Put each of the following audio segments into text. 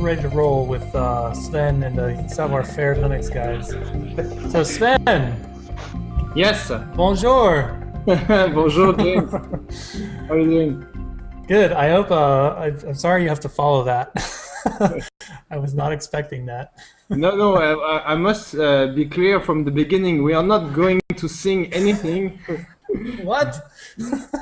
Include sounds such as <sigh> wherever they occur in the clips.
we're ready to roll with uh, Sven and the, some of our fair Linux guys. So Sven, Yes. bonjour. <laughs> Bonjour, James. How are you doing? Good. I hope. Uh, I, I'm sorry you have to follow that. <laughs> I was not expecting that. No, no. I, I- I must uh, be clear from the beginning. We are not going to sing anything What? <laughs>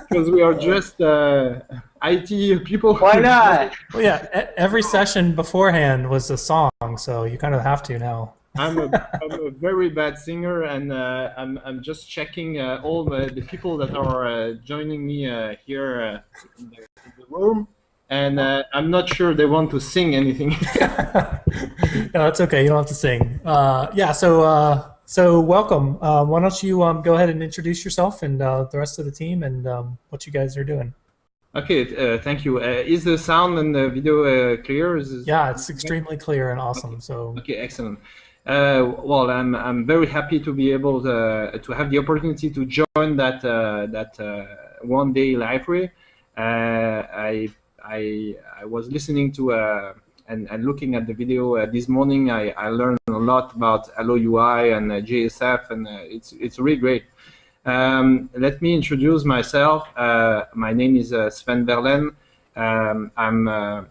because we are just uh, IT people. Why <laughs> not? Well, yeah. e- Every session beforehand was a song, so you kind of have to now. I'm a, <laughs> I'm a very bad singer, and uh, I'm, I'm just checking uh, all the, the people that are uh, joining me uh, here uh, in, the, in the room, and uh, I'm not sure they want to sing anything. <laughs> no, that's okay. You don't have to sing. Uh, yeah. So, uh, so welcome. Uh, why don't you um, go ahead and introduce yourself and uh, the rest of the team and um, what you guys are doing? Okay, uh, thank you. Uh, is the sound and the video uh, clear? Is, Yeah, it's extremely clear and awesome. So, Okay, excellent. Uh, well, I'm I'm very happy to be able to to have the opportunity to join that uh, that uh, one day Liferay. Uh, I I I was listening to uh, and and looking at the video uh, this morning. I, I learned a lot about AlloyUI and uh, JSF, and uh, it's it's really great. Um, let me introduce myself. Uh, my name is uh, Sven Werlen. Um, I'm uh,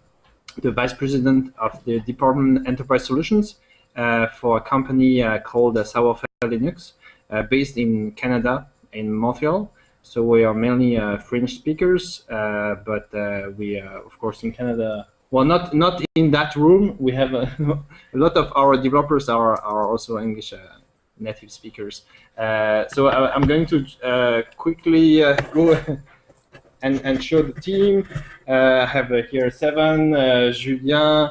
the vice president of the Department Enterprise Solutions uh, for a company uh, called uh, Savoir Linux, based in Canada, in Montreal. So we are mainly French speakers, but we, of course, in Canada. Well, not not in that room. We have a, <laughs> a lot of our developers are are also English native speakers. Uh, so I, I'm going to uh, quickly uh, go <laughs> and, and show the team. I have here Seven, Julien,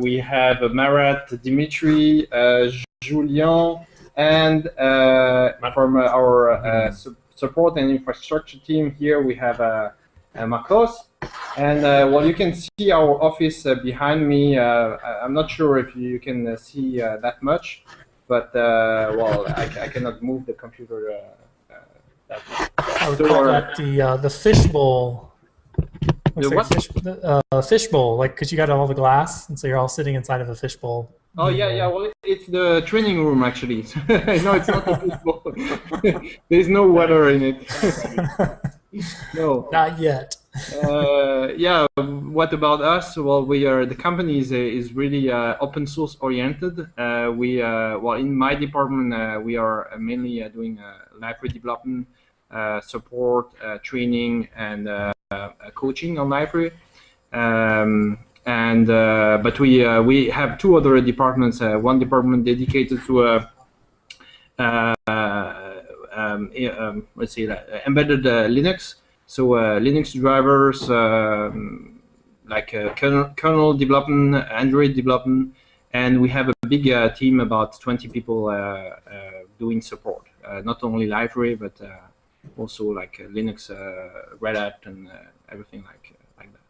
we have Marat, Dimitri, Julien, and from our su- support and infrastructure team here we have uh, Marcos. And uh, well, you can see our office uh, behind me. Uh, I'm not sure if you can see that much, but uh, well, I, I cannot move the computer uh, uh, that. I would call that the uh, the fishbowl. Looks The like what? Fish, uh, fishbowl, like because you got all the glass, and so you're all sitting inside of a fishbowl. Oh yeah, yeah. Well, it- it's the training room actually. <laughs> no, it's not the football. <laughs> There's no water in it. <laughs> no. Not yet. Uh, yeah. What about us? Well, we are the company is, uh, is really uh, open source oriented. Uh, we uh, well in my department uh, we are mainly doing Liferay development, support, training, and coaching on Liferay. Um, and but we we have two other departments. One department dedicated to um, um, let's see, embedded Linux. So uh, Linux drivers, um, like uh, kernel, kernel development, Android development, and we have a big uh, team, about 20 people doing support. Not only Liferay, but also like Linux, Red Hat, and everything like like that.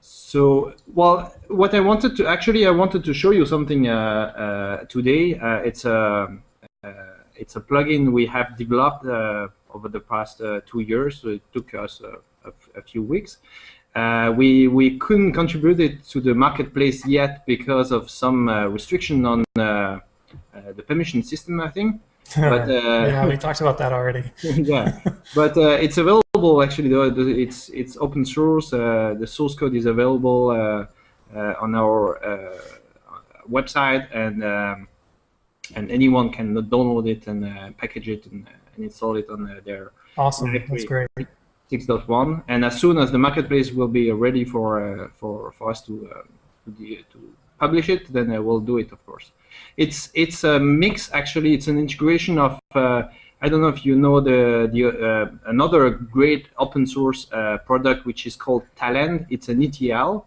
So, well, what I wanted to actually, I wanted to show you something uh, uh, today. Uh, it's a uh, it's a plugin we have developed uh, over the past uh, two years. So it took us a, a, a few weeks. Uh, we we couldn't contribute it to the marketplace yet because of some uh, restriction on uh, uh, the permission system, I think. <laughs> But uh, yeah, we talked about that already. <laughs> yeah, but uh, it's available actually. Though it's it's open source. Uh, the source code is available uh, uh, on our uh, website, and um, and anyone can download it and uh, package it and, uh, and install it on uh, their Awesome. That's great. great. 6.1. And as soon as the marketplace will be ready for uh, for for us to to, to publish it, then uh, we'll do it, of course. It's it's a mix actually. It's an integration of uh, I don't know if you know the the uh, another great open source uh, product which is called Talend. It's an ETL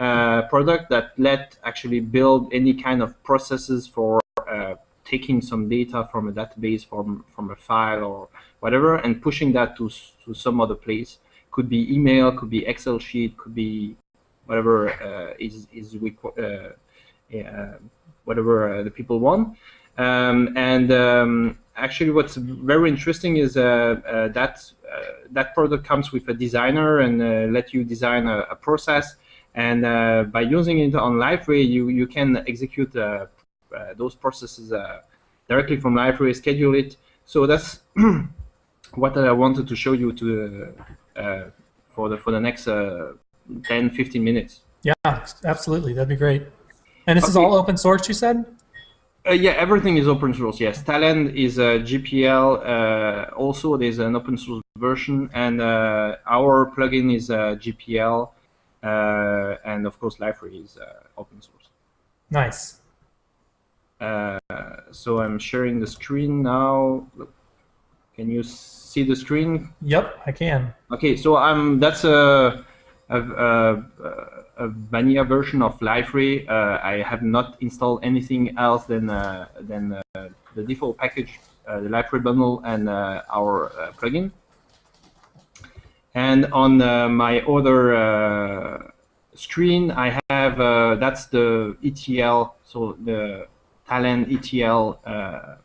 uh, product that let actually build any kind of processes for uh, taking some data from a database from from a file or whatever and pushing that to to some other place. Could be email, could be Excel sheet, could be whatever uh, is is uh, uh, whatever the people want. Um, and um, actually, what's very interesting is that that product comes with a designer and let you design a, a process And uh, by using it on Liferay, you, you can execute uh, those processes directly from Liferay, schedule it. So that's <clears throat> what I wanted to show you to for the for the next 10, 15 minutes. Yeah, absolutely. That'd be great. And this okay. is all open source, you said? Uh, yeah, everything is open source. Yes, Talend is a GPL. Uh, also, there's an open source version, and uh, our plugin is a GPL, uh, and of course, Liferay is uh, open source. Nice. Uh, so I'm sharing the screen now. Can you see the screen? Yep, I can. Okay, so I'm. That's a. a, a, a vanilla version of Liferay. Uh, I have not installed anything else than uh, than uh, the default package, the Liferay bundle, and our plugin. And on my other screen, I have that's the ETL, so the Talend ETL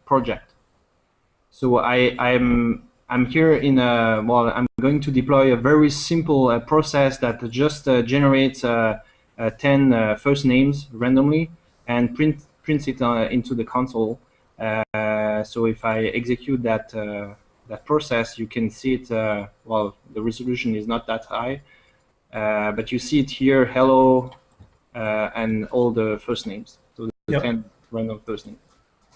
project. So I, I'm I'm here in a, well, I'm going to deploy a very simple uh, process that just uh, generates uh, uh 10 uh, first names randomly and print, prints it uh, into the console. so if I execute that, that process, you can see it, well, the resolution is not that high, but you see it here, hello, and all the first names. So the yep. 10 random names.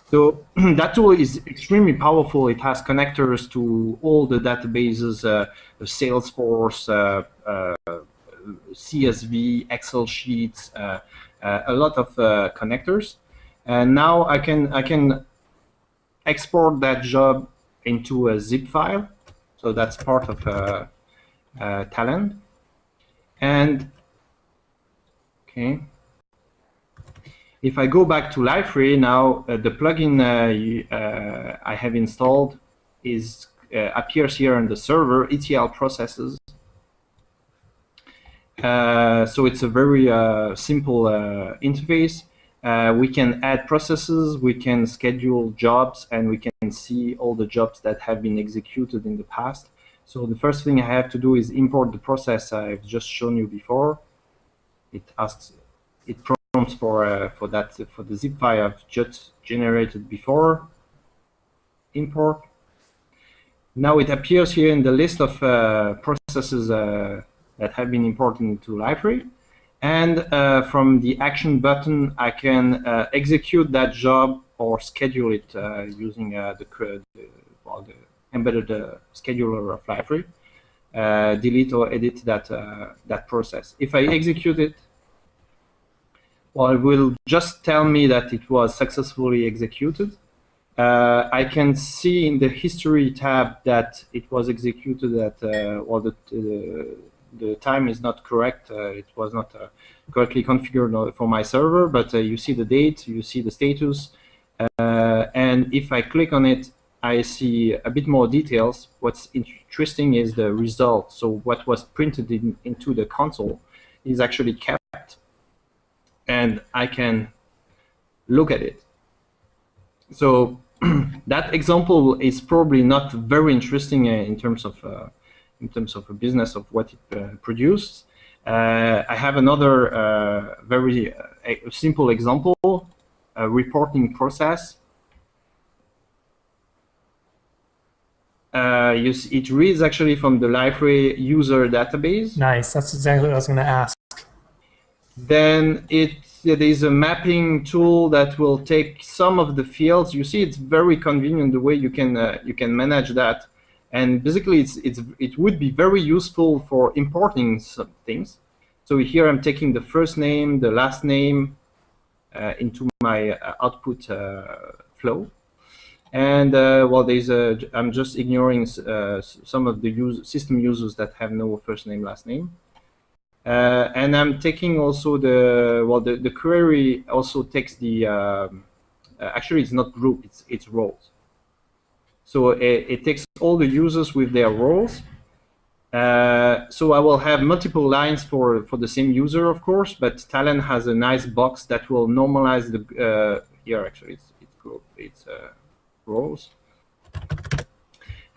So <clears throat> that tool is extremely powerful. It has connectors to all the databases, uh, Salesforce, uh, uh, CSV, Excel sheets, uh, uh, a lot of uh, connectors. And now I can I can export that job into a zip file. So that's part of Talend. And okay. If I go back to Liferay now, uh, the plugin uh, uh, I have installed is uh, appears here on the server, ETL processes. Uh, so it's a very simple interface. we can add processes, we can schedule jobs, and we can see all the jobs that have been executed in the past. So the first thing I have to do is import the process I've just shown you before. It asks, it for uh, for that for the zip file I've just generated before. Import. Now it appears here in the list of uh, processes uh, that have been imported into Liferay. And uh, from the action button, I can uh, execute that job or schedule it uh, using the, the, well, the embedded scheduler of Liferay. delete or edit that that process. If I execute it, it will just tell me that it was successfully executed. Uh, I can see in the history tab that it was executed at, uh, the, uh, the time is not correct. Uh, it was not uh, correctly configured for my server, but you see the date, you see the status, and if I click on it, I see a bit more details. What's interesting is the result. So what was printed in, into the console is actually kept and I can look at it. So <clears throat> that example is probably not very interesting uh, in terms of uh, in terms of a business of what it uh, produced. Uh, I have another uh, very uh, simple example, a reporting process. It reads actually from the Liferay user database. Nice, that's exactly what I was going to ask. Then it there is a mapping tool that will take some of the fields. You see, it's very convenient the way you can uh, you can manage that. And basically, it's it's it would be very useful for importing some things. So here I'm taking the first name, the last name uh, into my uh, output uh, flow. And uh, well, there's a, I'm just ignoring uh, some of the use, system users that have no first name, last name. Uh, and I'm taking also the, well, the, the query also takes the, um, uh, actually it's not group, it's, it's roles. So it, it takes all the users with their roles. Uh, so I will have multiple lines for, for the same user, of course, but Talend has a nice box that will normalize the, uh, here actually it's, it's group, it's uh, roles.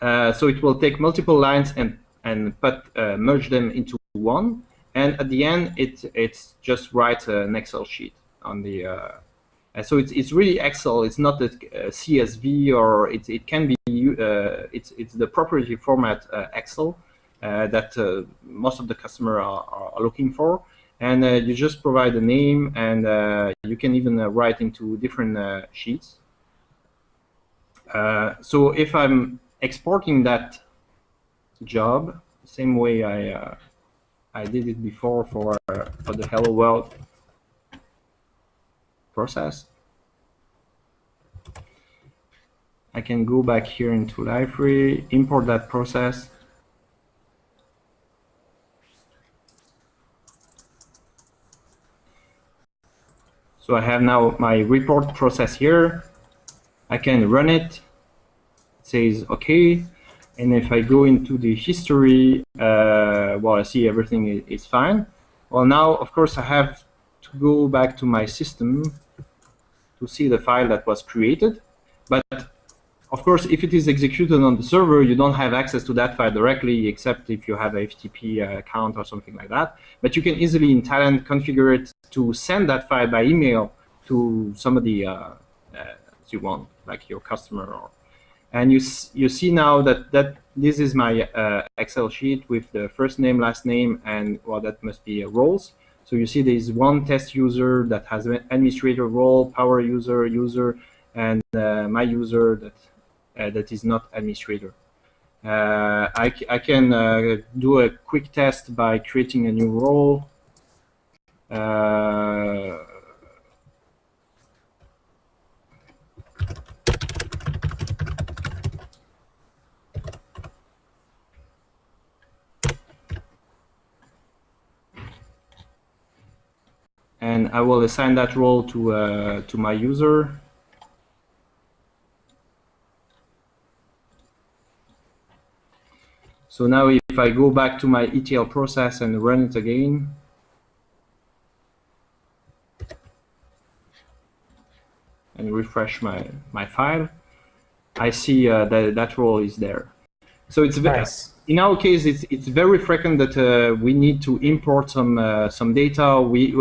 Uh, so it will take multiple lines and, and put, merge them into one and at the end, it it's just write an Excel sheet on the. Uh, so it's, it's really Excel. It's not a, a CSV or it, it can be uh, it's it's the property format uh, Excel uh, that uh, most of the customer are, are looking for. And uh, you just provide a name, and uh, you can even write into different sheets. so if I'm exporting that job, same way I I did it before for uh, for the Hello World process. I can go back here into Liferay, import that process. So I have now my report process here. I can run it. It says OK. And if I go into the history, uh, well, I see everything is fine. Well, now, of course, I have to go back to my system to see the file that was created. But of course, if it is executed on the server, you don't have access to that file directly, except if you have a FTP account or something like that. But you can easily in Talend, configure it to send that file by email to somebody uh, uh, you want, like your customer. Or, and you you see now that that this is my uh, Excel sheet with the first name, last name, and well, that must be roles. So you see there is one test user that has an administrator role, power user, user, and uh, my user that uh, that is not administrator. Uh, I, I can uh, do a quick test by creating a new role. And I will assign that role to uh, to my user. So now if I go back to my ETL process and run it again, and refresh my, my file, I see uh, that that role is there. So it's nice. in our case, it's it's very frequent that uh, we need to import some uh, some data. We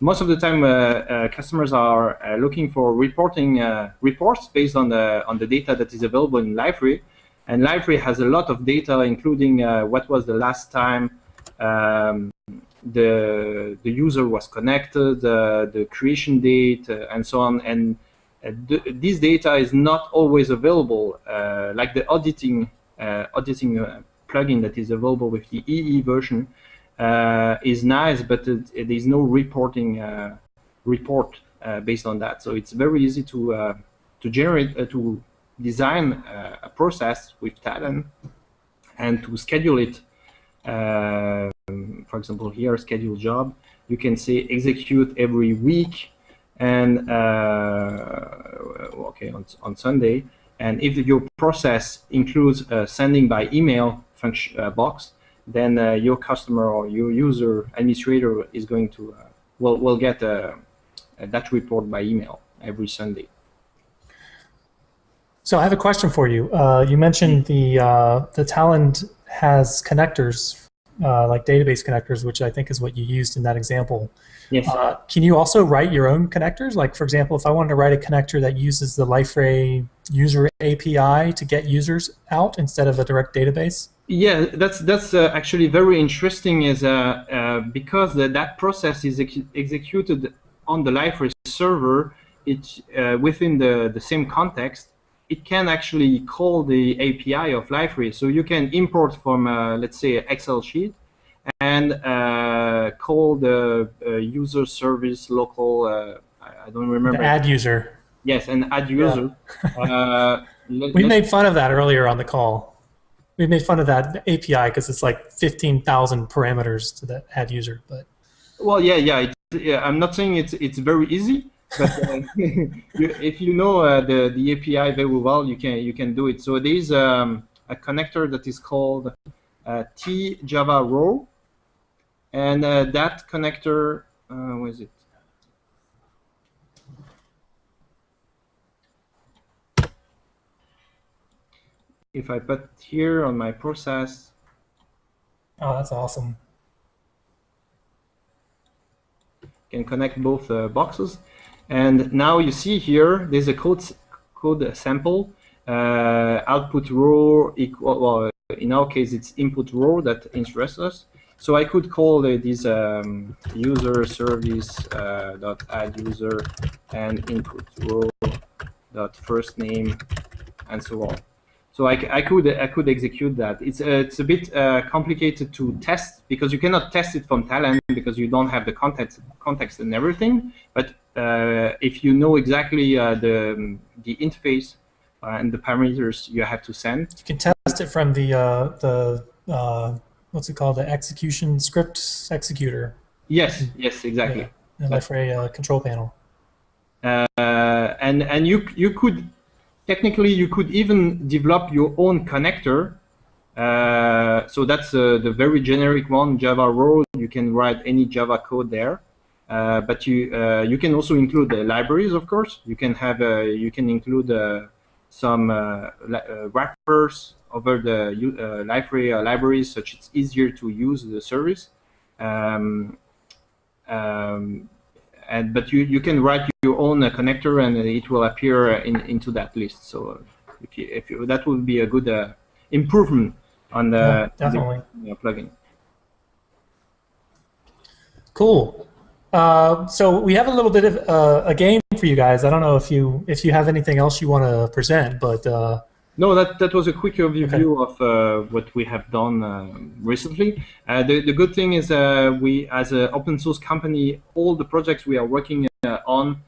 most of the time uh, uh, customers are uh, looking for reporting reports based on the on the data that is available in Liferay. And Liferay has a lot of data, including what was the last time um, the the user was connected, the creation date, and so on. And th this data is not always available, like the auditing auditing plugin that is available with the EE version Uh, is nice, but it is no reporting uh, report uh, based on that. So it's very easy to to generate to design uh, a process with Talend and to schedule it. Uh, for example, here, schedule job, you can say execute every week and uh, okay on, on Sunday. And if your process includes sending by email function box, then uh, your customer or your user administrator is going to uh, will will get uh, that report by email every Sunday. So I have a question for you. Uh, you mentioned the uh, the Talend has connectors, uh, like database connectors, which I think is what you used in that example. Yes. Uh, can you also write your own connectors? Like, for example, if I wanted to write a connector that uses the Liferay user API to get users out instead of a direct database? Yeah, that's that's uh, actually very interesting. Is uh, because the, that process is ex executed on the Liferay server, it's within the the same context it can actually call the API of Liferay. So you can import from, uh, let's say, an Excel sheet and uh, call the uh, user service local, uh, I don't remember. The add user. Yes, and add user. Yeah. Uh, <laughs> we made fun of that earlier on the call. We made fun of that API because it's like 15,000 parameters to the add user. But Well, yeah, yeah, yeah. I'm not saying it's, it's very easy, but uh, <laughs> if you know uh, the the API very well, you can you can do it. So there is um, a connector that is called uh, T Java Row, and uh, that connector, uh, it? If I put here on my process. Oh, that's awesome. can connect both uh, boxes. And now you see here, there's a code code sample. Uh, output row equal. Well, in our case, it's input row that interests us. So I could call uh, this um, user service uh, dot add user and input row dot first name and so on. So I, I could I could execute that. It's uh, it's a bit uh, complicated to test because you cannot test it from Talend because you don't have the context context and everything. But uh, if you know exactly uh, the the interface and the parameters you have to send, you can test it from the the what's it called? The execution script executor. Yes, yes, exactly. Yeah, and Liferay uh, control panel. Uh, and and you you could technically you could even develop your own connector. Uh, so that's uh, the very generic one, Java Row. You can write any Java code there. Uh, but you uh, you can also include the libraries, of course. You can have you can include some wrappers over the uh, library uh, libraries, such it's easier to use the service. Um, um, and but you you can write your own uh, connector, and it will appear in, into that list. So if you, if you, that would be a good uh, improvement on the, yeah, definitely. the plugin. Cool. Uh, so we have a little bit of uh, a game for you guys. I don't know if you if you have anything else you want to present, but uh, no, that, that was a quick overview okay. of uh, what we have done uh, recently. Uh, the, the good thing is uh, we, as an open source company, all the projects we are working uh, on,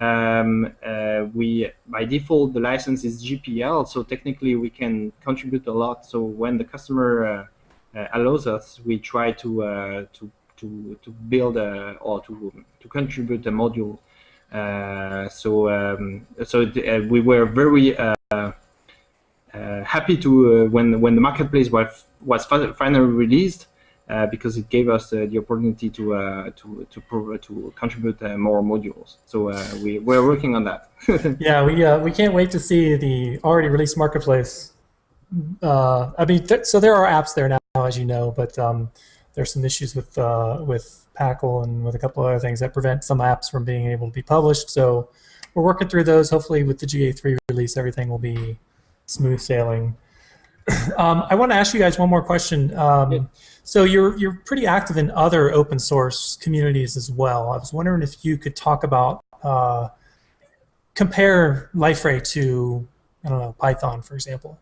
um, uh, we by default the license is GPL, so technically we can contribute a lot. So when the customer allows us, we try to to to to build a, or to to contribute a module. so um, so we were very uh, Uh, happy to uh, when when the marketplace was was finally released uh, because it gave us uh, the opportunity to uh, to to to contribute more modules. So we we're working on that. <laughs> yeah, we we can't wait to see the already released marketplace. I mean, th so there are apps there now, as you know, but um, there's some issues with with PACL and with a couple of other things that prevent some apps from being able to be published. So we're working through those. Hopefully, with the GA3 release, everything will be smooth sailing. <clears throat> Um, I want to ask you guys one more question. Um, yeah. So you're you're pretty active in other open source communities as well. I was wondering if you could talk about uh, compare Liferay to I don't know Python, for example.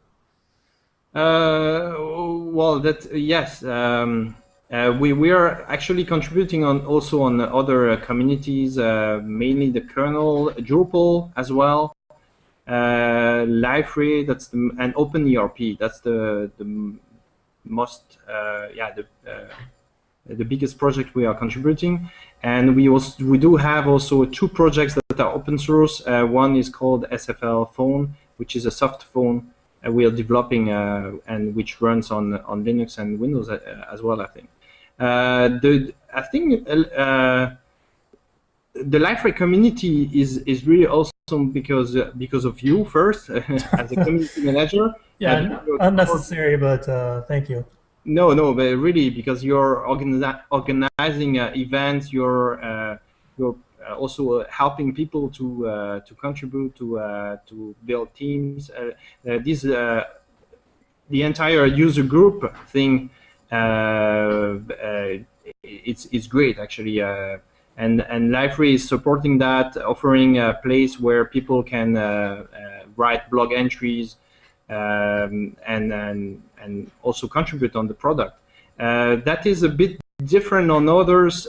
Uh, well, that yes. Um, uh, we, we are actually contributing on also on other uh, communities, uh, mainly the kernel, Drupal as well uh, that's the, and OpenERP, that's the the most uh, yeah the uh, the biggest project we are contributing. And we also we do have also two projects that are open source. Uh, one is called SFL Phone, which is a soft phone we are developing uh, and which runs on on Linux and Windows uh, as well. I think. the I think the Liferay community is is really awesome because uh, because of you first <laughs> as a community manager. <laughs> Yeah, unnecessary, but uh, thank you. No, no, but really because you're organi organizing uh, events, you're uh, you're uh, also uh, helping people to to contribute to to build teams. this the entire user group thing. it's it's great actually and and Liferay is supporting that, offering a place where people can uh, uh, write blog entries um, and and and also contribute on the product. Uh, that is a bit different on others.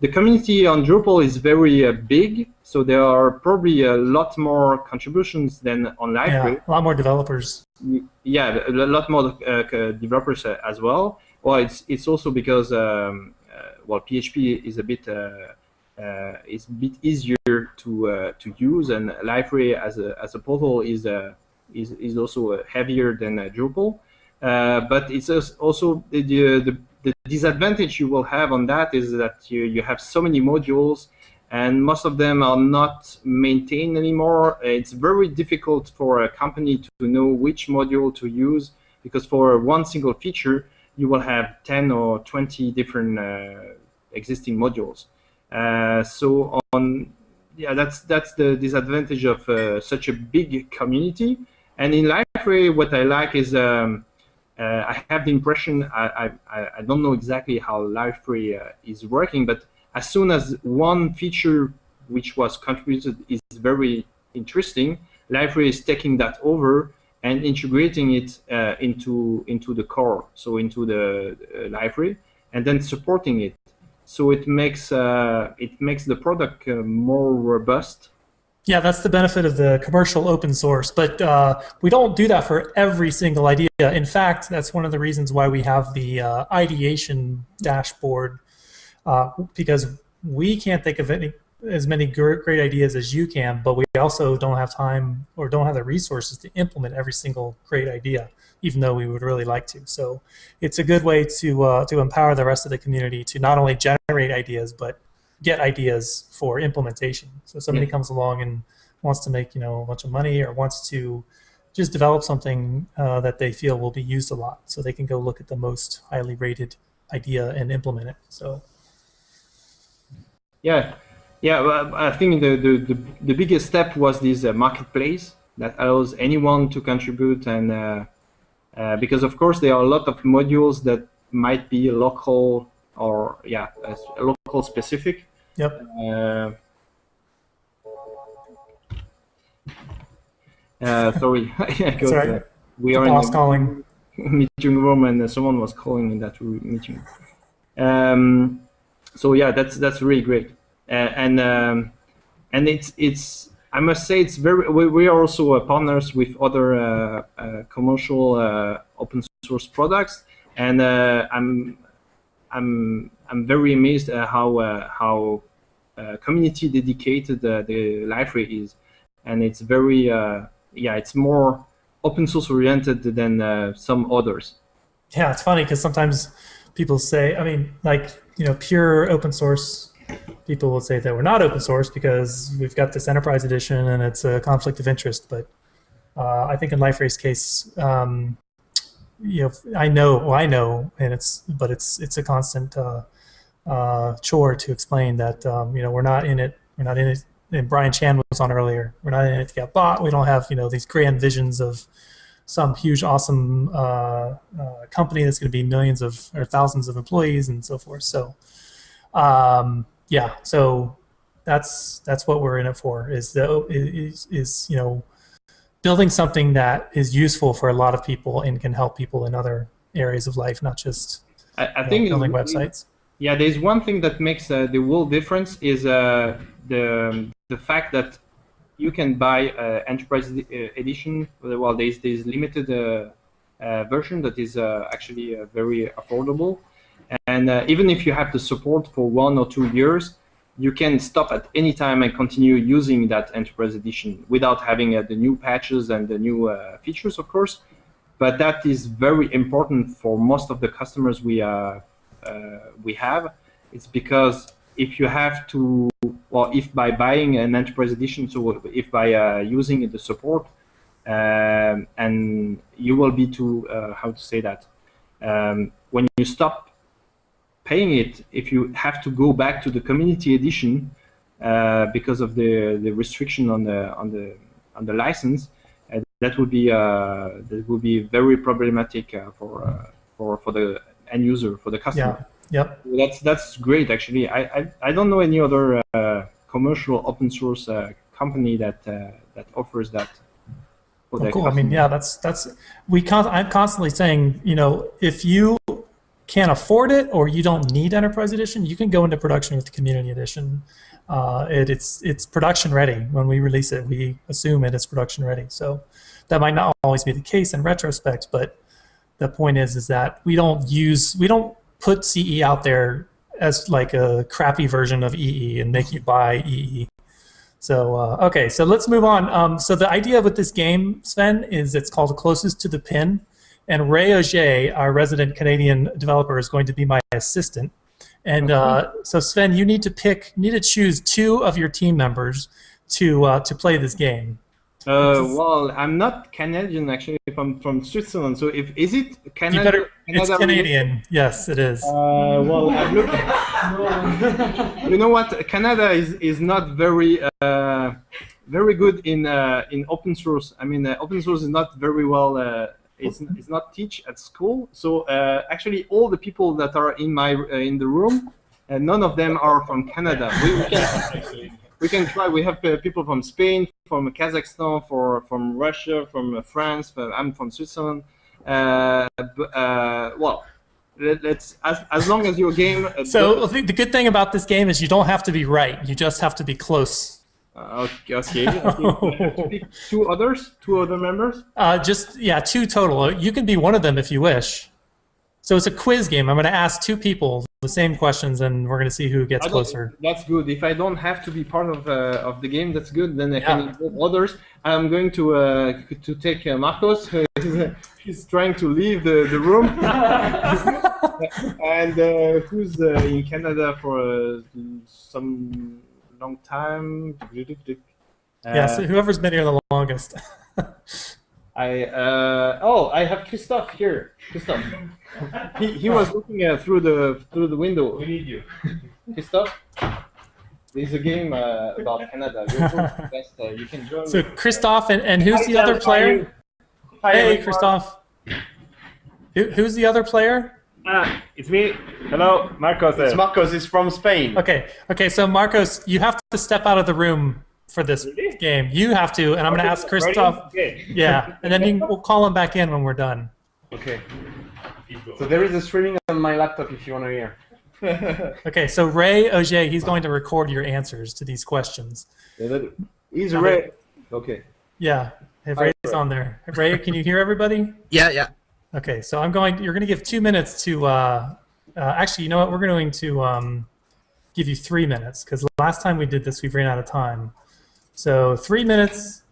the community on Drupal is very big, so there are probably a lot more contributions than on Liferay. Yeah, a lot more developers. Yeah, a lot more developers as well. Well, it's it's also because um, well, PHP is a bit uh, uh, is a bit easier to uh, to use, and Liferay as a as a portal is is is also heavier than Drupal. but it's also the, the the disadvantage you will have on that is that you, you have so many modules and most of them are not maintained anymore. It's very difficult for a company to know which module to use because for one single feature, you will have 10 or 20 different uh, existing modules. Uh, so on, yeah, that's that's the disadvantage of uh, such a big community. And in Liferay, what I like is um, uh, I have the impression I, I, I don't know exactly how Liferay uh, is working, but as soon as one feature which was contributed is very interesting, Liferay is taking that over and integrating it uh, into into the core, so into the uh, Liferay, and then supporting it. So it makes uh, it makes the product uh, more robust. Yeah, that's the benefit of the commercial open source, but uh, we don't do that for every single idea. In fact, that's one of the reasons why we have the ideation dashboard, because we can't think of any as many great ideas as you can, but we also don't have time or don't have the resources to implement every single great idea, even though we would really like to. So it's a good way to uh, to empower the rest of the community to not only generate ideas but get ideas for implementation. So somebody yeah. comes along and wants to make you know a bunch of money or wants to just develop something uh, that they feel will be used a lot, so they can go look at the most highly rated idea and implement it. So. Yeah, yeah, well, I think the, the, the, the, biggest step was this uh, marketplace that allows anyone to contribute and uh, uh, because of course there are a lot of modules that might be local or yeah local specific. Yep. Uh, uh, sorry, <laughs> sorry. we are in the calling. <laughs> meeting room and someone was calling in that meeting. Um, so yeah, that's that's really great and um, and it's it's I must say it's very we, we are also uh, partners with other uh, uh, commercial uh, open source products. And uh, I'm I'm I'm very amazed at how uh, how community dedicated the Liferay is. And it's very yeah it's more open source oriented than some others. Yeah it's funny because sometimes people say I mean like you know pure open source people will say that we're not open source because we've got this enterprise edition and it's a conflict of interest. But uh, I think in Liferay's case, um, you know, I know, well, I know, and it's, but it's it's a constant uh, uh, chore to explain that um, you know we're not in it, we're not in it. And Brian Chan was on earlier. We're not in it to get bought. We don't have you know these grand visions of some huge, awesome uh, uh, company that's going to be millions of or thousands of employees and so forth. So. Um, yeah, so that's that's what we're in it for. Is the is is you know building something that is useful for a lot of people and can help people in other areas of life, not just I, I think know, building websites. Yeah, there's one thing that makes uh, the world difference is uh, the the fact that you can buy uh, enterprise edition. Well, there's there's limited uh, uh, version that is uh, actually very affordable and uh, even if you have the support for one or two years, you can stop at any time and continue using that Enterprise Edition without having uh, the new patches and the new uh, features, of course. But that is very important for most of the customers we uh, uh, we have. It's because if you have to, well, if by buying an Enterprise Edition, so if by uh, using the support, um, and you will be to how to say that um, when you stop paying it if you have to go back to the community edition uh, because of the the restriction on the on the on the license. Uh, that would be uh, that would be very problematic uh, for uh, for for the end user for the customer. Yeah. Yep. That's that's great actually. I I, I don't know any other uh, commercial open source company that that offers that. Cool. I mean, yeah, that's that's we. Con- I'm constantly saying, you know, if you can't afford it or you don't need Enterprise Edition, you can go into production with the Community Edition. Uh, it, it's it's production ready when we release it. We assume it is production ready. So that might not always be the case in retrospect, but the point is is that we don't use we don't put CE out there as like a crappy version of EE and make you buy EE. So uh, okay, so let's move on. Um, so the idea with this game, Sven, is it's called Closest to the Pin. And Ray Auger, our resident Canadian developer, is going to be my assistant. And uh, so Sven, you need to pick, you need to choose two of your team members to uh, to play this game. Uh, well, I'm not Canadian actually. I'm from Switzerland. So if is it You Canada? better, it's Canada Canadian. Yes, it is. Uh, well, I'm looking. <laughs> you know what? Canada is is not very uh, very good in uh, in open source. I mean, uh, open source is not very well. It's, it's not teach at school. So uh, actually, all the people that are in my uh, in the room, uh, none of them are from Canada. We, we can we can try. We have uh, people from Spain, from Kazakhstan, for from Russia, from uh, France. From, I'm from Switzerland. Uh, but, uh, well, let, us as as long as your game. Uh, So I think the good thing about this game is you don't have to be right. You just have to be close. Uh, okay, okay. I think we have to pick two others, two other members. Uh, just yeah, two total. You can be one of them if you wish. So it's a quiz game. I'm going to ask two people the same questions, and we're going to see who gets closer. That's good. If I don't have to be part of uh, of the game, that's good. Then I can Yeah. involve others. I'm going to uh, to take uh, Marcos. <laughs> He's trying to leave the, the room. <laughs> and uh, who's uh, in Canada for uh, some long time? Uh, yeah, so whoever's been here the longest. <laughs> I uh, oh I have Christophe here. Christophe. He, he was looking uh, through the through the window. We need you. Christophe. There's a game uh, about Canada. <laughs> You're best, uh, you can join. so me. Christophe, and, and who's Hi, the other Sam, how are player? Hi, Hey, everyone. Christophe. Who, who's the other player? Ah, it's me. Hello, Marcos. It's Marcos. He's from Spain. Okay, okay. So Marcos, you have to step out of the room for this Really? game. You have to, and I'm going to ask Christophe. Okay. Yeah, and then you, we'll call him back in when we're done. Okay. So there is a streaming on my laptop if you want to hear. <laughs> Okay, so Ray Auger, he's going to record your answers to these questions. He's Okay. red. Okay. Yeah, hey, Hi, Ray's Ray. on there. Ray, can you hear everybody? Yeah, yeah. Okay, so I'm going. You're going to give two minutes to. Uh, uh, actually, you know what? We're going to um, give you three minutes because last time we did this, we ran out of time. So three minutes.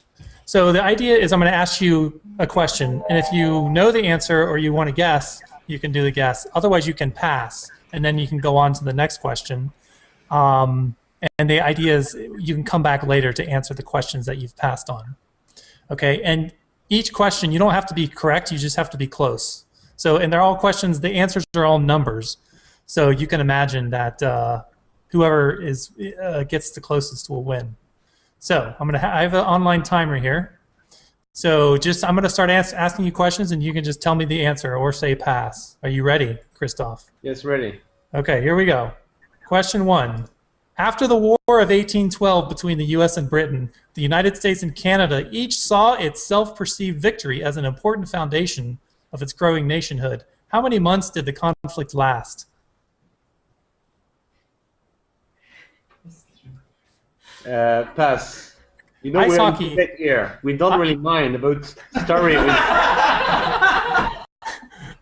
So the idea is I'm going to ask you a question, and if you know the answer or you want to guess, you can do the guess. Otherwise, you can pass, and then you can go on to the next question. Um, and the idea is you can come back later to answer the questions that you've passed on. Okay, and each question you don't have to be correct; you just have to be close. So, and they're all questions. The answers are all numbers. So you can imagine that uh, whoever is uh, gets the closest will win. So I'm gonna. Ha- I have an online timer here. So just I'm gonna start as- asking you questions, and you can just tell me the answer or say pass. Are you ready, Christoph? Yes, ready. Okay, here we go. Question one. After the War of 1812 between the U.S. and Britain, the United States and Canada each saw its self perceived victory as an important foundation of its growing nationhood. How many months did the conflict last? Uh, pass. You know Ice we're hockey. in Quebec here. We don't I- really mind about story. <laughs>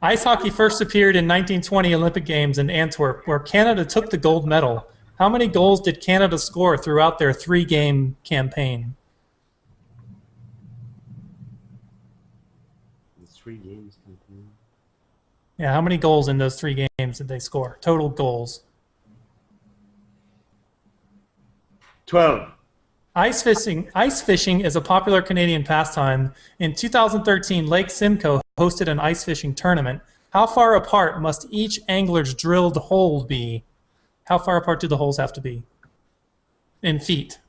Ice hockey first appeared in 1920 Olympic Games in Antwerp, where Canada took the gold medal. How many goals did Canada score throughout their three game campaign? Three games. Yeah, how many goals in those three games did they score? Total goals. Twelve. Ice fishing, ice fishing is a popular Canadian pastime. In 2013, Lake Simcoe hosted an ice fishing tournament. How far apart must each angler's drilled hole be? How far apart do the holes have to be? In feet.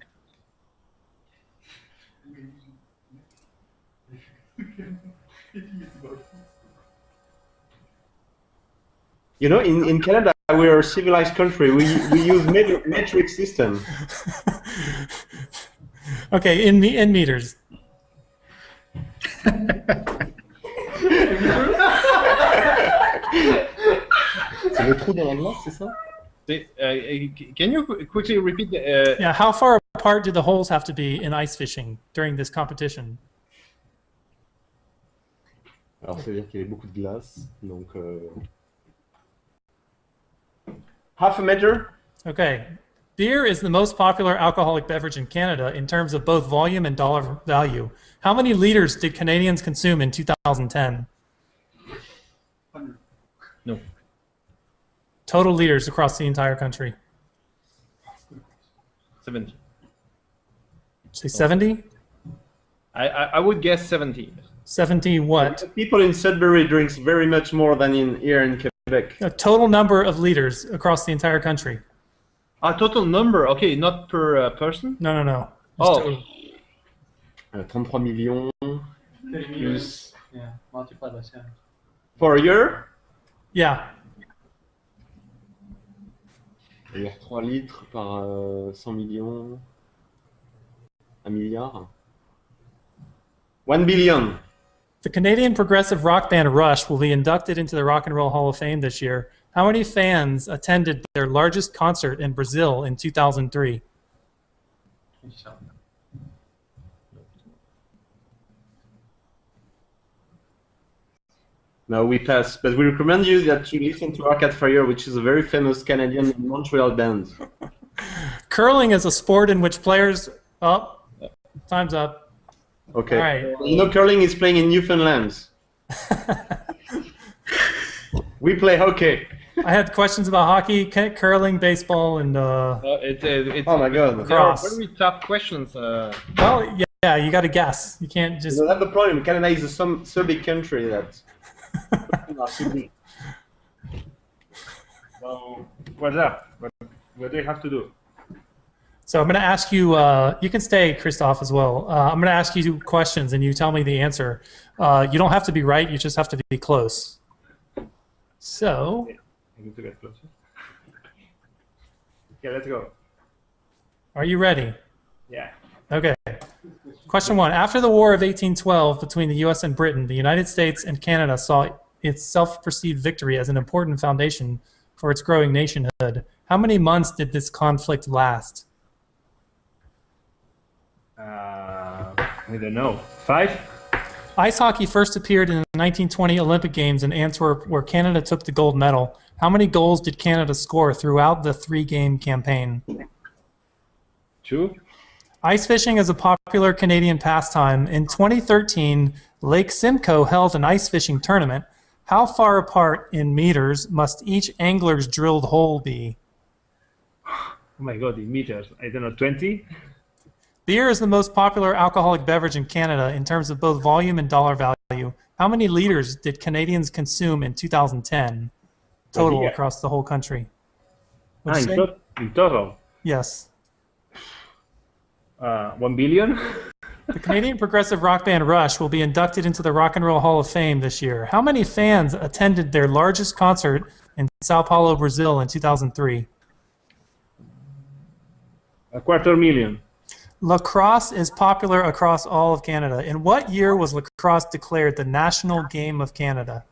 You know, in, in Canada, we are a civilized country. We, we use met- metric system. <laughs> okay, in me- in meters. <laughs> C'est le trou dans la glace, c'est ça Say, can you quickly repeat the, uh, Yeah, how far apart do the holes have to be in ice fishing during this competition? Alors, ça veut dire qu'il y avait beaucoup de glace. Donc. Euh... Half a meter. Okay. Beer is the most popular alcoholic beverage in Canada in terms of both volume and dollar value. How many liters did Canadians consume in 2010? No. Total liters across the entire country. 70? Say 70? I, I, I would guess 70. 70 what? People in Sudbury drinks very much more than in here in Quebec. A total number of liters across the entire country. A total number, okay, not per uh, person. No, no, no. Just Oh. total. Uh, 33 millions plus Yeah, multiplied by seven. for a year. Yeah. Alors 3 litres par euh, 100 millions. 1 milliard. 1 billion. The Canadian progressive rock band Rush will be inducted into the Rock and Roll Hall of Fame this year. How many fans attended their largest concert in Brazil in 2003? No, we pass. But we recommend you that you listen to Arcade Fire, which is a very famous Canadian Montreal band. <laughs> Curling is a sport in which players. Oh, time's up. Okay. All right. You know, curling is playing in Newfoundland. <laughs> We play hockey. I had questions about hockey, curling, baseball, and uh, Uh, it, it, it's, Oh my god. There are Cross. very tough questions. Uh, well, yeah, yeah, you got to guess. You can't just. don't have the problem. Canada is a some, so big country that. <laughs> So, what's up? What, what do you have to do? So I'm going to ask you. Uh, you can stay, Christoph, as well. Uh, I'm going to ask you questions, and you tell me the answer. Uh, you don't have to be right. You just have to be close. So I need to get closer. Okay, let's go. Are you ready? Yeah. Okay. Question one. After the War of 1812 between the U.S. and Britain, the United States and Canada saw its self perceived victory as an important foundation for its growing nationhood. How many months did this conflict last? Uh, I don't know. Five? Ice hockey first appeared in the 1920 Olympic Games in Antwerp, where Canada took the gold medal. How many goals did Canada score throughout the three game campaign? Two? Ice fishing is a popular Canadian pastime. In 2013, Lake Simcoe held an ice fishing tournament. How far apart in meters must each angler's drilled hole be? Oh my god, in meters. I don't know, 20? Beer is the most popular alcoholic beverage in Canada in terms of both volume and dollar value. How many liters did Canadians consume in 2010 total across the whole country? Ah, in, to- in total. Yes. Uh, one billion? The Canadian progressive rock band Rush will be inducted into the Rock and Roll Hall of Fame this year. How many fans attended their largest concert in Sao Paulo, Brazil in 2003? A quarter million. Lacrosse is popular across all of Canada. In what year was lacrosse declared the national game of Canada?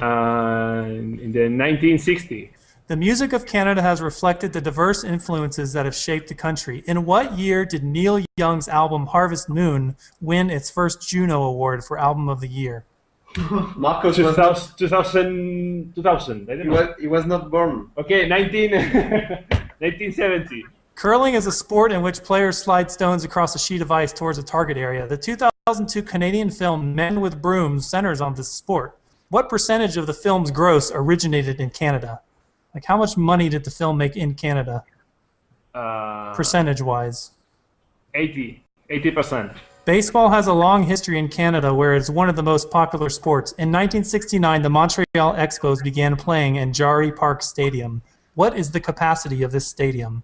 Uh, in the 1960. The music of Canada has reflected the diverse influences that have shaped the country. In what year did Neil Young's album Harvest Moon win its first Juno Award for Album of the Year? <laughs> Marcos was 2000, 2000, 2000. I don't he was, he was not born. Okay, 19, <laughs> 1970. Curling is a sport in which players slide stones across a sheet of ice towards a target area. The 2002 Canadian film Men with Brooms centers on this sport. What percentage of the film's gross originated in Canada? Like, how much money did the film make in Canada, Uh, percentage wise? 80. 80%. Baseball has a long history in Canada where it's one of the most popular sports. In 1969, the Montreal Expos began playing in Jarry Park Stadium. What is the capacity of this stadium?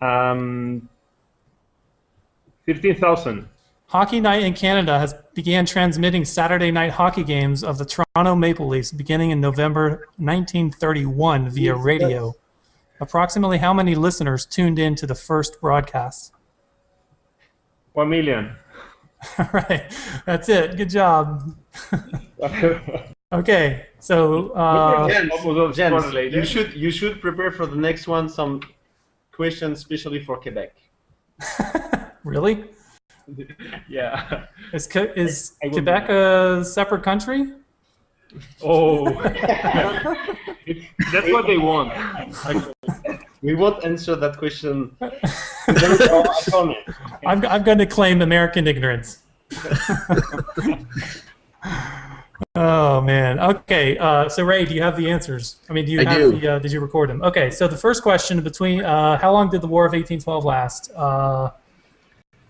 Um, 15,000. Hockey Night in Canada has began transmitting Saturday night hockey games of the Toronto Maple Leafs beginning in November 1931 via Yes, radio. Approximately how many listeners tuned in to the first broadcast? 1 million. All <laughs> right, that's it. Good job. <laughs> Okay, so uh, Jens, Jens, you should you should prepare for the next one some questions, especially for Quebec. <laughs> really, <laughs> yeah. is is I will- Quebec a separate country? Oh. <laughs> That's what they want. We won't answer that question. No <laughs> I'm, I'm going to claim American ignorance. Oh man. Okay. Uh, so Ray, do you have the answers? I mean, do you I have do. the? Uh, did you record them? Okay. So the first question between uh, how long did the War of 1812 last?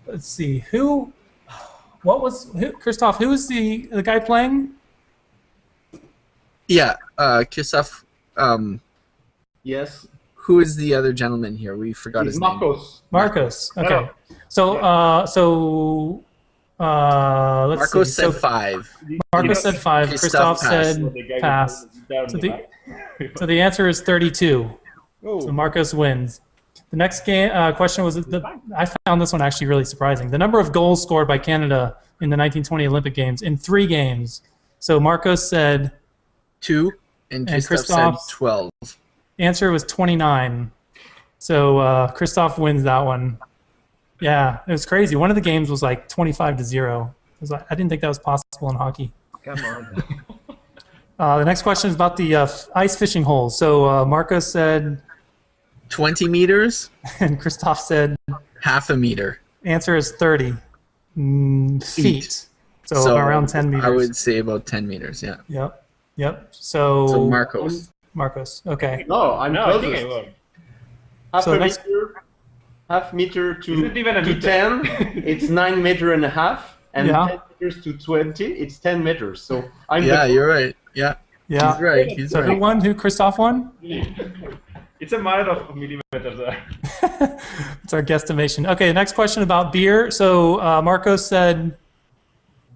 Let's see. Who what was who, Christoph? Who was the the guy playing? Yeah, uh, Kisaf. Um, Yes. who is the other gentleman here? We forgot It's his name. Marcos. Marcos. Okay. Hello. So uh, so uh, let's Marcos see. said so five. Marcos said five. Christoph Christoph said pass. with the guitar on So the the- <laughs> So the answer is 32. Oh. So Marcos wins. The next game uh, question was the, I found this one actually really surprising. The number of goals scored by Canada in the 1920 Olympic Games in three games. So Marcos said Two, and And Christoph said twelve. answer was 29. So uh, Christoph wins that one. Yeah, it was crazy. One of the games was like 25 to zero. It was like, I didn't think that was possible in hockey. Come on. <laughs> Uh, the next question is about the uh, ice fishing holes. So uh, Marcos said, Twenty meters, <laughs> and Christoph said, half a meter. answer is 30 mm, feet. Feet. So, around 10 meters. I would say about ten meters. Yeah. Yep. Yep. So, So Marcos. Marcos. Okay. No, I'm No, I think. I won. Half So a next- meter, half meter to even to meter? ten. <laughs> it's nine meter and a half, and Yeah. ten meters to twenty. It's ten meters. So I'm Yeah, the you're right. Yeah, Yeah. he's right. He's So who right. won? Who? Christoph won? <laughs> It's a matter of millimeters there. <laughs> it's our guesstimation. Okay. Next question about beer. So uh, Marcos said,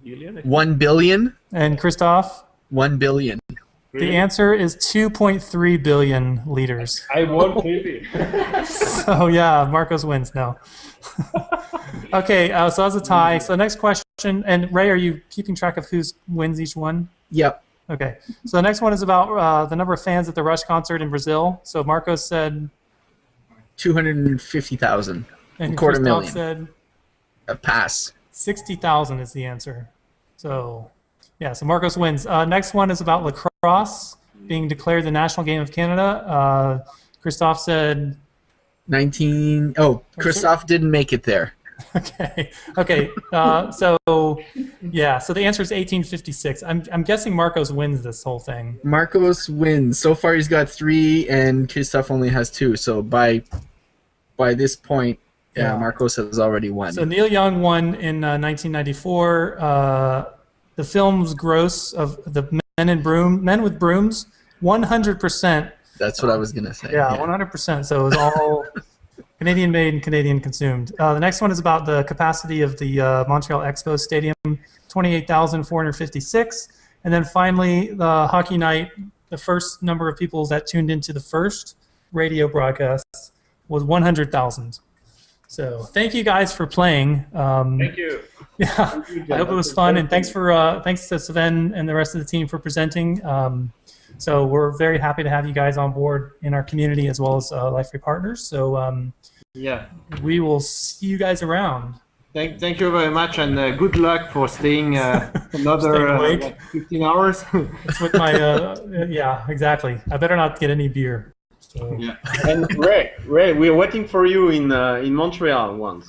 Billion? One billion. and Christoph. One billion. The answer is 2.3 billion liters. I won clearly. <laughs> So yeah, Marcos wins now. <laughs> okay, uh, so that's a tie. So next question, and Ray, are you keeping track of who's wins each one? Yep. Okay. So the next one is about uh, the number of fans at the Rush concert in Brazil. So Marcos said, Two hundred and fifty thousand. and Quarter Christoph million. said A pass. 60,000 is the answer. So yeah, so Marcos wins. Uh, next one is about lacrosse being declared the national game of Canada. Uh, Christoph said, Nineteen. Oh, Christoph didn't make it there. <laughs> okay, okay. Uh, so yeah, so the answer is 1856. I'm, I'm guessing Marcos wins this whole thing. Marcos wins. So far, he's got three, and Christoph only has two. So by by this point, yeah, Yeah. Marcos has already won. So Neil Young won in uh, 1994. Uh, the film's gross of the Men in Broom, Men with Brooms, 100 percent That's what I was gonna say. Yeah, one hundred percent. So it was all <laughs> Canadian made and Canadian consumed. Uh, the next one is about the capacity of the uh, Montreal Expo Stadium, twenty-eight thousand four hundred fifty-six, and then finally the hockey night. The first number of people that tuned into the first radio broadcast was one hundred thousand. So thank you guys for playing. Um, Thank you. <laughs> yeah, I hope it was fun, and thanks for uh, thanks to Sven and the rest of the team for presenting. Um, so we're very happy to have you guys on board in our community as well as uh, Liferay Partners. So um, Yeah. we will see you guys around. Thank, thank you very much, and uh, good luck for staying uh, <laughs> another Staying uh, awake. 15 hours. It's <laughs> with my uh, yeah, exactly. I better not get any beer. So, yeah. and Ray, Ray, we're waiting for you in uh, in Montreal once.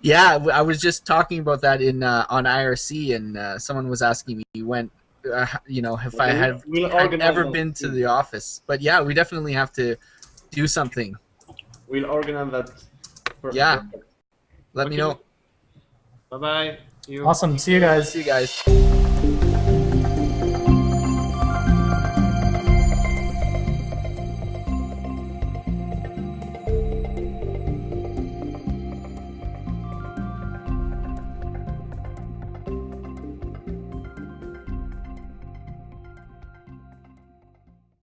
Yeah, I was just talking about that in uh, on IRC, and uh, someone was asking me when, uh, you know, if I We'll- had we'll had organize ever been to the office. But yeah, we definitely have to do something. We'll organize that. Perfect. Yeah. Let me know. Bye bye. See you. awesome. See you guys. See you guys.